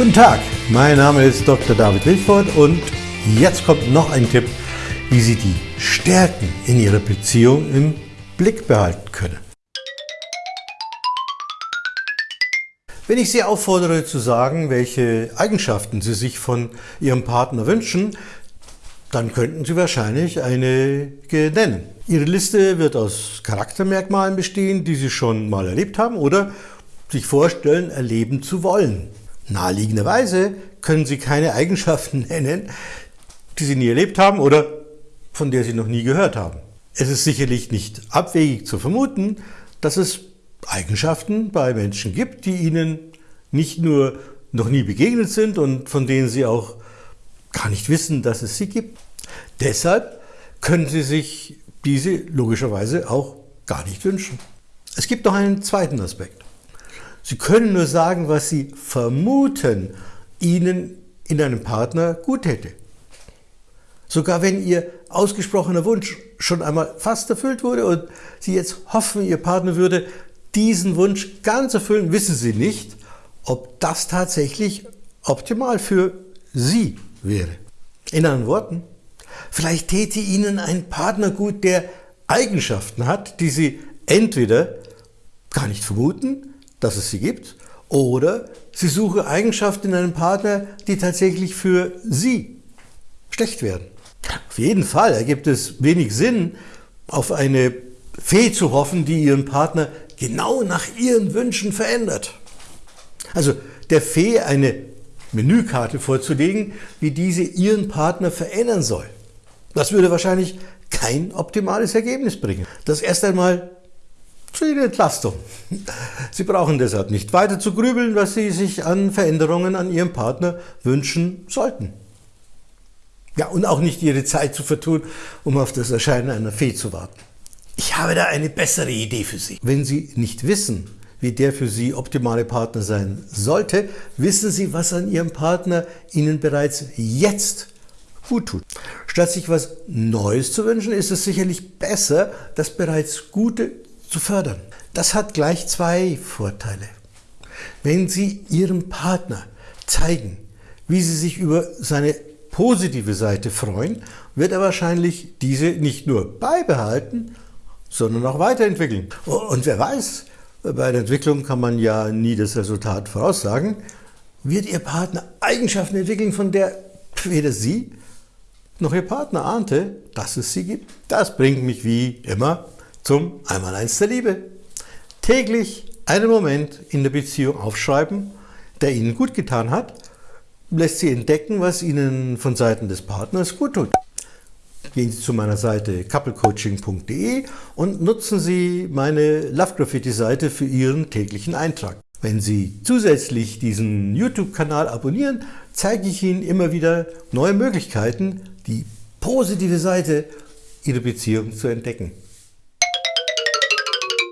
Guten Tag, mein Name ist Dr. David Wilford und jetzt kommt noch ein Tipp, wie Sie die Stärken in Ihrer Beziehung im Blick behalten können. Wenn ich Sie auffordere zu sagen, welche Eigenschaften Sie sich von Ihrem Partner wünschen, dann könnten Sie wahrscheinlich einige nennen. Ihre Liste wird aus Charaktermerkmalen bestehen, die Sie schon mal erlebt haben oder sich vorstellen, erleben zu wollen. Naheliegenderweise können Sie keine Eigenschaften nennen, die Sie nie erlebt haben oder von der Sie noch nie gehört haben. Es ist sicherlich nicht abwegig zu vermuten, dass es Eigenschaften bei Menschen gibt, die Ihnen nicht nur noch nie begegnet sind und von denen Sie auch gar nicht wissen, dass es sie gibt. Deshalb können Sie sich diese logischerweise auch gar nicht wünschen. Es gibt noch einen zweiten Aspekt. Sie können nur sagen, was Sie vermuten, Ihnen in einem Partner gut hätte. Sogar wenn Ihr ausgesprochener Wunsch schon einmal fast erfüllt wurde und Sie jetzt hoffen, Ihr Partner würde diesen Wunsch ganz erfüllen, wissen Sie nicht, ob das tatsächlich optimal für Sie wäre. In anderen Worten, vielleicht täte Ihnen ein Partner gut, der Eigenschaften hat, die Sie entweder gar nicht vermuten, dass es sie gibt, oder Sie suchen Eigenschaften in einem Partner, die tatsächlich für Sie schlecht werden. Auf jeden Fall ergibt es wenig Sinn, auf eine Fee zu hoffen, die Ihren Partner genau nach Ihren Wünschen verändert. Also der Fee eine Menükarte vorzulegen, wie diese Ihren Partner verändern soll. Das würde wahrscheinlich kein optimales Ergebnis bringen. Das erst einmal zu Ihrer Entlastung. Sie brauchen deshalb nicht weiter zu grübeln, was Sie sich an Veränderungen an Ihrem Partner wünschen sollten. Ja, und auch nicht Ihre Zeit zu vertun, um auf das Erscheinen einer Fee zu warten. Ich habe da eine bessere Idee für Sie. Wenn Sie nicht wissen, wie der für Sie optimale Partner sein sollte, wissen Sie, was an Ihrem Partner Ihnen bereits jetzt gut tut. Statt sich was Neues zu wünschen, ist es sicherlich besser, das bereits Gute zu fördern. Das hat gleich zwei Vorteile. Wenn Sie Ihrem Partner zeigen, wie Sie sich über seine positive Seite freuen, wird er wahrscheinlich diese nicht nur beibehalten, sondern auch weiterentwickeln. Und wer weiß, bei der Entwicklung kann man ja nie das Resultat voraussagen, wird Ihr Partner Eigenschaften entwickeln, von der weder Sie noch Ihr Partner ahnte, dass es sie gibt. Das bringt mich wie immer zum Einmaleins der Liebe. Täglich einen Moment in der Beziehung aufschreiben, der Ihnen gut getan hat, lässt Sie entdecken, was Ihnen von Seiten des Partners gut tut. Gehen Sie zu meiner Seite couplecoaching.de und nutzen Sie meine Love Graffiti Seite für Ihren täglichen Eintrag. Wenn Sie zusätzlich diesen YouTube-Kanal abonnieren, zeige ich Ihnen immer wieder neue Möglichkeiten, die positive Seite Ihrer Beziehung zu entdecken.